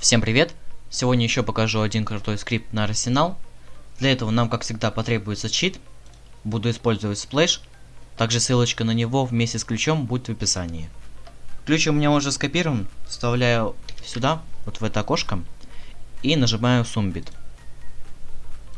Всем привет! Сегодня еще покажу один крутой скрипт на арсенал. Для этого нам, как всегда, потребуется чит. Буду использовать Splash. Также ссылочка на него вместе с ключом будет в описании. Ключ у меня уже скопирован. Вставляю сюда, вот в это окошко. И нажимаю Submit.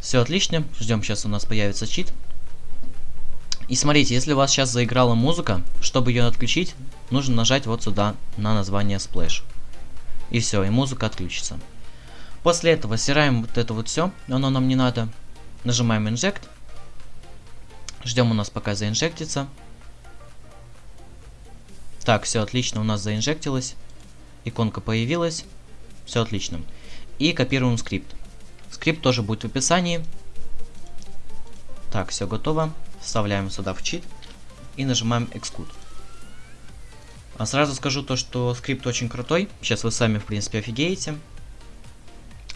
Все отлично. Ждем, сейчас у нас появится чит. И смотрите, если у вас сейчас заиграла музыка, чтобы ее отключить, нужно нажать вот сюда на название Splash. И все, и музыка отключится. После этого стираем вот это вот все, оно нам не надо. Нажимаем Inject. Ждем у нас пока заинжектится. Так, все отлично, у нас заинжектилось. Иконка появилась. Все отлично. И копируем скрипт. Скрипт тоже будет в описании. Так, все готово. Вставляем сюда в чит. И нажимаем Execute. А сразу скажу то, что скрипт очень крутой. Сейчас вы сами, в принципе, офигеете.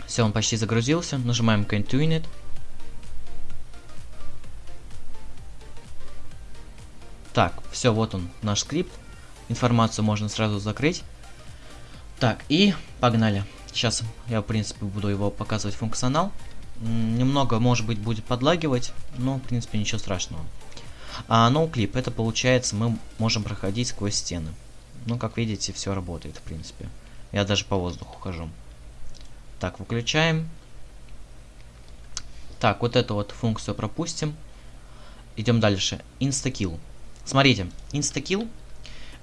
Все, он почти загрузился. Нажимаем Continue. Так, все, вот он, наш скрипт. Информацию можно сразу закрыть. Так, и погнали. Сейчас я, в принципе, буду его показывать функционал. Немного, может быть, будет подлагивать, но, в принципе, ничего страшного. А ноуклип, no это получается, мы можем проходить сквозь стены. Ну, как видите, все работает, в принципе. Я даже по воздуху хожу. Так, выключаем. Так, вот эту вот функцию пропустим. Идем дальше. Инстакил. Смотрите, инстакил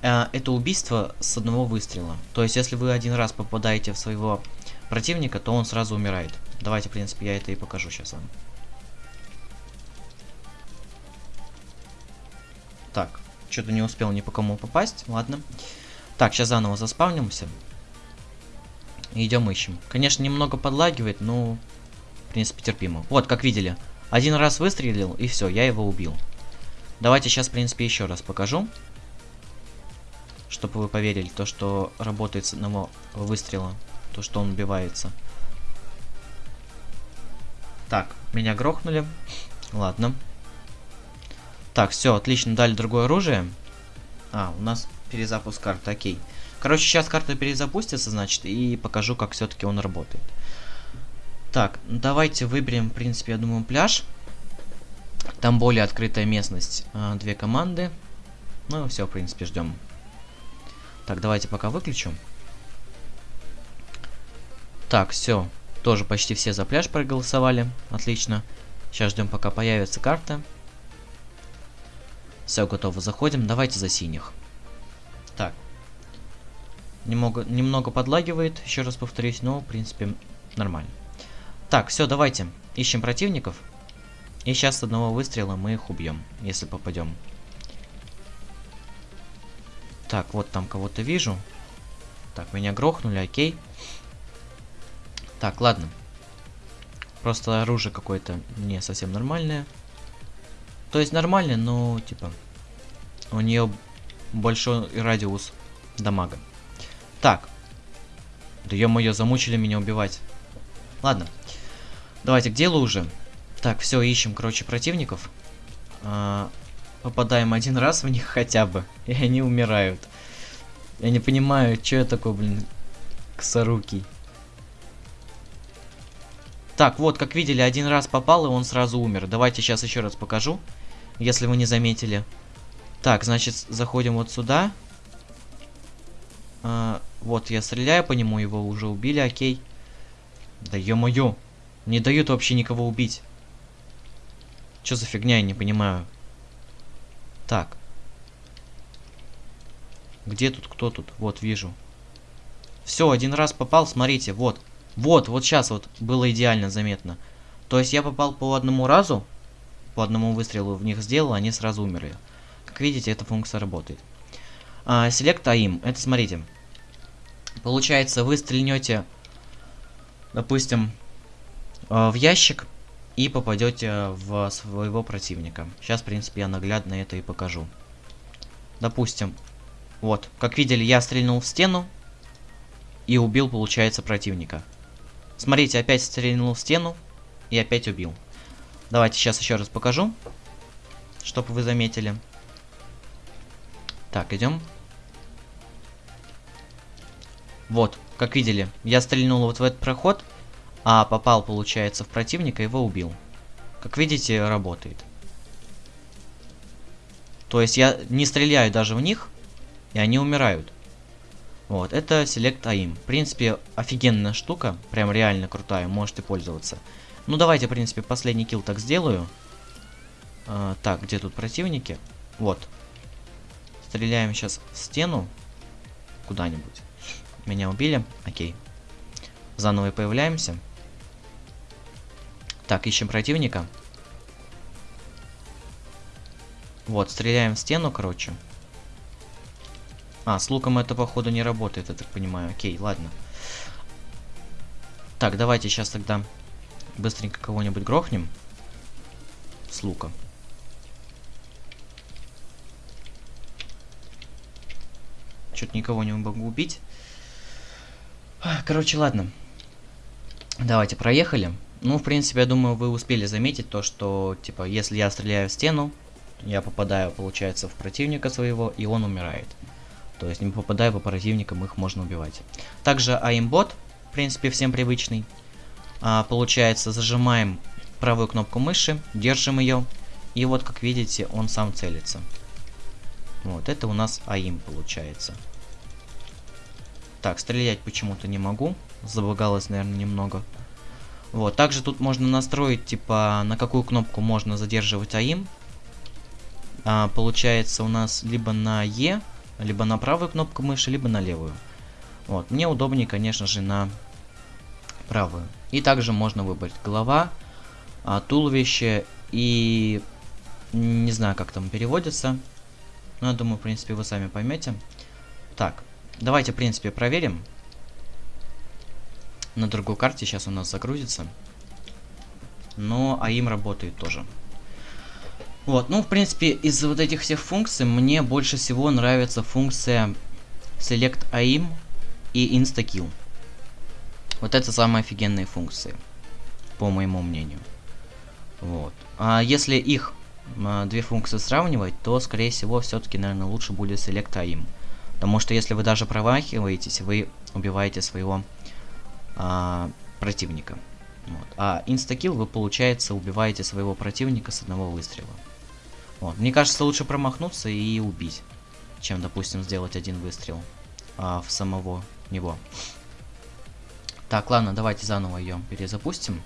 э, это убийство с одного выстрела. То есть, если вы один раз попадаете в своего противника, то он сразу умирает. Давайте, в принципе, я это и покажу сейчас вам. Так, что-то не успел ни по кому попасть. Ладно. Так, сейчас заново заспавнимся. Идем ищем. Конечно, немного подлагивает, но... В принципе, терпимо. Вот, как видели. Один раз выстрелил, и все, я его убил. Давайте сейчас, в принципе, еще раз покажу. Чтобы вы поверили, то, что работает с одного выстрела. То, что он убивается. Так, меня грохнули. Ладно. Так, все, отлично, дали другое оружие. А, у нас перезапуск карты, окей. Короче, сейчас карта перезапустится, значит, и покажу, как все-таки он работает. Так, давайте выберем, в принципе, я думаю, пляж. Там более открытая местность. А, две команды. Ну, все, в принципе, ждем. Так, давайте пока выключу. Так, все. Тоже почти все за пляж проголосовали. Отлично. Сейчас ждем, пока появится карта. Все, готово. Заходим. Давайте за синих. Так. Немного, немного подлагивает, еще раз повторюсь, но, в принципе, нормально. Так, все, давайте. Ищем противников. И сейчас с одного выстрела мы их убьем, если попадем. Так, вот там кого-то вижу. Так, меня грохнули, окей. Так, ладно. Просто оружие какое-то не совсем нормальное. То есть нормально, но типа у нее большой радиус дамага. Так. Да ё-моё, замучили меня убивать. Ладно. Давайте к делу уже. Так, все, ищем, короче, противников. А, попадаем один раз в них хотя бы. И они умирают. Я не понимаю, что я такой, блин, косорукий. Так, вот, как видели, один раз попал, и он сразу умер. Давайте сейчас еще раз покажу если вы не заметили. Так, значит, заходим вот сюда. А, вот, я стреляю по нему, его уже убили, окей. Да ё-моё, не дают вообще никого убить. Что за фигня, я не понимаю. Так. Где тут, кто тут? Вот, вижу. Все, один раз попал, смотрите, вот. Вот, вот сейчас вот было идеально заметно. То есть я попал по одному разу, по одному выстрелу в них сделал, они сразу умерли. Как видите, эта функция работает. А, select AIM. Это, смотрите. Получается, вы стрельнете, допустим, а, в ящик и попадете в своего противника. Сейчас, в принципе, я наглядно это и покажу. Допустим, вот, как видели, я стрельнул в стену и убил, получается, противника. Смотрите, опять стрельнул в стену и опять убил. Давайте сейчас еще раз покажу, чтобы вы заметили. Так, идем. Вот, как видели, я стрельнул вот в этот проход, а попал, получается, в противника, его убил. Как видите, работает. То есть я не стреляю даже в них, и они умирают. Вот, это Select AIM. В принципе, офигенная штука, прям реально крутая, можете пользоваться. Ну, давайте, в принципе, последний килл так сделаю. А, так, где тут противники? Вот. Стреляем сейчас в стену. Куда-нибудь. Меня убили. Окей. Заново появляемся. Так, ищем противника. Вот, стреляем в стену, короче. А, с луком это, походу, не работает, я так понимаю. Окей, ладно. Так, давайте сейчас тогда быстренько кого-нибудь грохнем. С лука. Что-то никого не могу убить. Короче, ладно. Давайте, проехали. Ну, в принципе, я думаю, вы успели заметить то, что, типа, если я стреляю в стену, я попадаю, получается, в противника своего, и он умирает. То есть, не попадая по противникам, их можно убивать. Также аимбот, в принципе, всем привычный. А, получается, зажимаем правую кнопку мыши, держим ее, и вот, как видите, он сам целится. Вот, это у нас АИМ получается. Так, стрелять почему-то не могу. Забагалось, наверное, немного. Вот, также тут можно настроить, типа, на какую кнопку можно задерживать АИМ. А, получается у нас либо на Е, либо на правую кнопку мыши, либо на левую. Вот, мне удобнее, конечно же, на правую. И также можно выбрать голова, а, туловище и... Не знаю, как там переводится. Но я думаю, в принципе, вы сами поймете. Так, Давайте, в принципе, проверим. На другой карте сейчас у нас загрузится. Но АИМ работает тоже. Вот, ну, в принципе, из вот этих всех функций мне больше всего нравится функция Select AIM и InstaKill. Вот это самые офигенные функции, по моему мнению. Вот. А если их а, две функции сравнивать, то, скорее всего, все-таки, наверное, лучше будет Select AIM. Потому что если вы даже промахиваетесь, вы убиваете своего а, противника. Вот. А инстакил вы, получается, убиваете своего противника с одного выстрела. Вот. Мне кажется, лучше промахнуться и убить, чем, допустим, сделать один выстрел а, в самого него. Так, ладно, давайте заново ее перезапустим.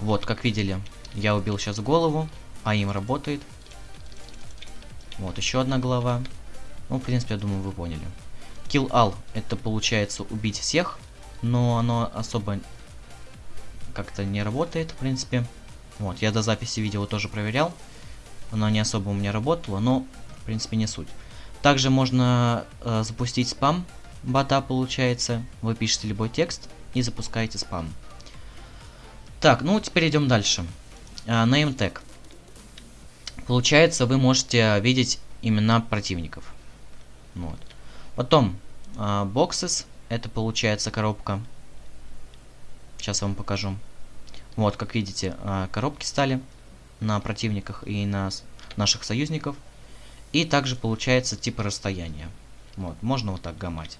Вот, как видели, я убил сейчас голову, а им работает. Вот, еще одна глава. Ну, в принципе, я думаю, вы поняли. Kill all это получается убить всех, но оно особо как-то не работает, в принципе. Вот, я до записи видео тоже проверял. Оно не особо у меня работало, но, в принципе, не суть. Также можно э, запустить спам бота, получается. Вы пишете любой текст и запускаете спам. Так, ну теперь идем дальше. Uh, name tag. Получается, вы можете видеть имена противников. Вот. Потом, э, boxes, это получается коробка. Сейчас я вам покажу. Вот, как видите, э, коробки стали на противниках и на наших союзников. И также получается типа расстояния. Вот, можно вот так гамать.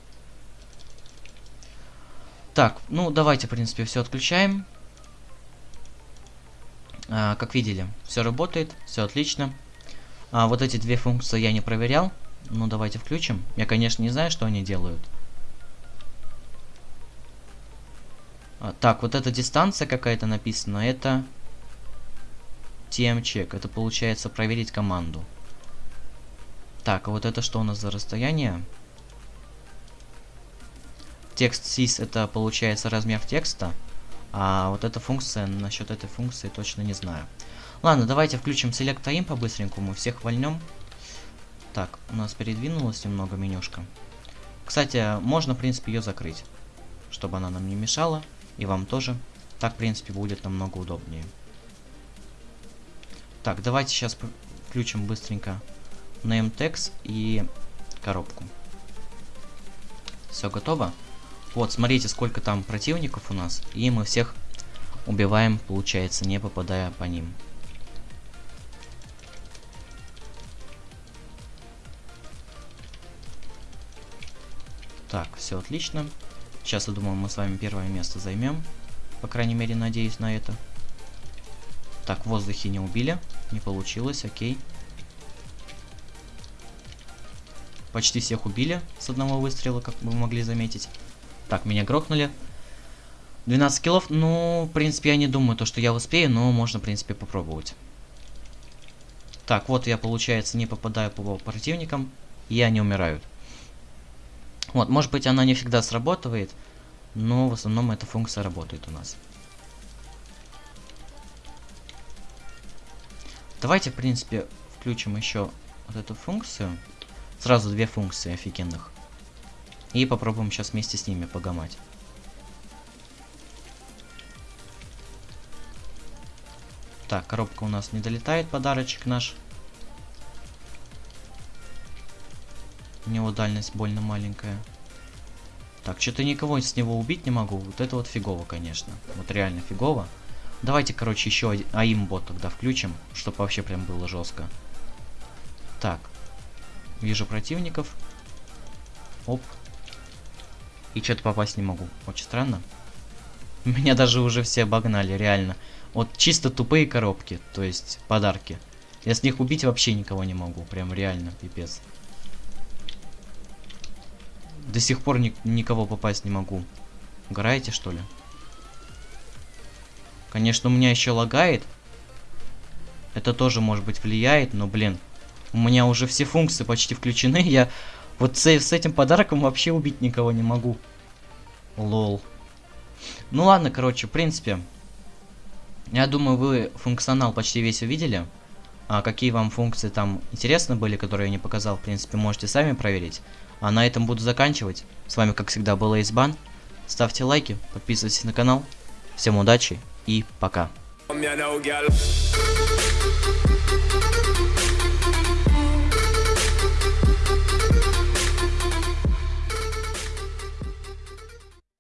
Так, ну давайте, в принципе, все отключаем. А, как видели, все работает, все отлично. А, вот эти две функции я не проверял. Ну, давайте включим. Я, конечно, не знаю, что они делают. А, так, вот эта дистанция какая-то написана. Это TM-чек. Это получается проверить команду. Так, а вот это что у нас за расстояние? Текст sys это получается размер текста. А вот эта функция, насчет этой функции точно не знаю. Ладно, давайте включим Select Time по-быстренькому, всех вольнем. Так, у нас передвинулась немного менюшка. Кстати, можно, в принципе, ее закрыть, чтобы она нам не мешала, и вам тоже. Так, в принципе, будет намного удобнее. Так, давайте сейчас включим быстренько name text и коробку. Все готово. Вот, смотрите, сколько там противников у нас. И мы всех убиваем, получается, не попадая по ним. Так, все отлично. Сейчас, я думаю, мы с вами первое место займем. По крайней мере, надеюсь на это. Так, в воздухе не убили. Не получилось, окей. Почти всех убили с одного выстрела, как вы могли заметить. Так, меня грохнули. 12 киллов, ну, в принципе, я не думаю, то, что я успею, но можно, в принципе, попробовать. Так, вот я, получается, не попадаю по противникам, и они умирают. Вот, может быть, она не всегда срабатывает, но в основном эта функция работает у нас. Давайте, в принципе, включим еще вот эту функцию. Сразу две функции офигенных. И попробуем сейчас вместе с ними погамать. Так, коробка у нас не долетает, подарочек наш. У него дальность больно маленькая. Так, что-то никого с него убить не могу. Вот это вот фигово, конечно. Вот реально фигово. Давайте, короче, еще аим-бот тогда включим, чтобы вообще прям было жестко. Так. Вижу противников. Оп. И что-то попасть не могу. Очень странно. Меня даже уже все обогнали, реально. Вот чисто тупые коробки, то есть подарки. Я с них убить вообще никого не могу. Прям реально, пипец. До сих пор ни никого попасть не могу. Угораете, что ли? Конечно, у меня еще лагает. Это тоже, может быть, влияет, но, блин. У меня уже все функции почти включены. Я вот с, с этим подарком вообще убить никого не могу. Лол. Ну ладно, короче, в принципе. Я думаю, вы функционал почти весь увидели. А какие вам функции там интересны были, которые я не показал, в принципе, можете сами проверить. А на этом буду заканчивать. С вами, как всегда, был Эйсбан. Ставьте лайки, подписывайтесь на канал. Всем удачи и пока.